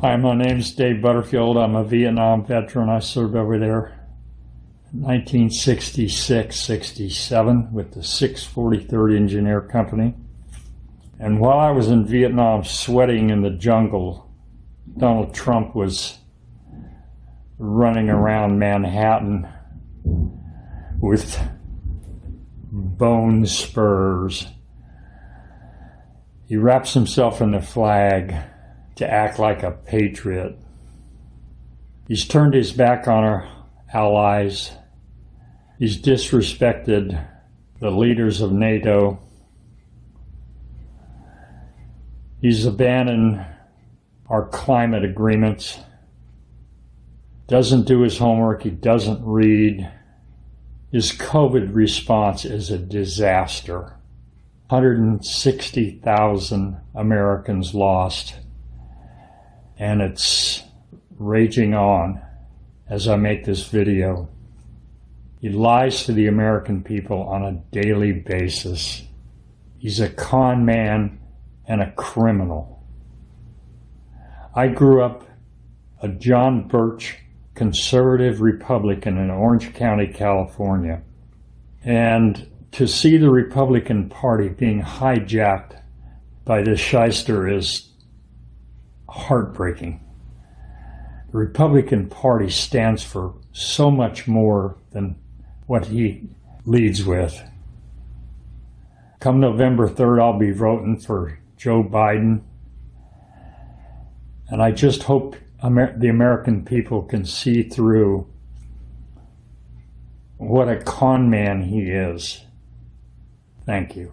Hi, my name is Dave Butterfield. I'm a Vietnam veteran. I served over there in 1966 67 with the 643rd Engineer Company. And while I was in Vietnam sweating in the jungle, Donald Trump was running around Manhattan with bone spurs. He wraps himself in the flag to act like a patriot. He's turned his back on our allies. He's disrespected the leaders of NATO. He's abandoned our climate agreements. Doesn't do his homework. He doesn't read. His COVID response is a disaster. 160,000 Americans lost and it's raging on as I make this video. He lies to the American people on a daily basis. He's a con man and a criminal. I grew up a John Birch conservative Republican in Orange County, California. And to see the Republican Party being hijacked by this shyster is heartbreaking. The Republican Party stands for so much more than what he leads with. Come November 3rd, I'll be voting for Joe Biden. And I just hope Amer the American people can see through what a con man he is. Thank you.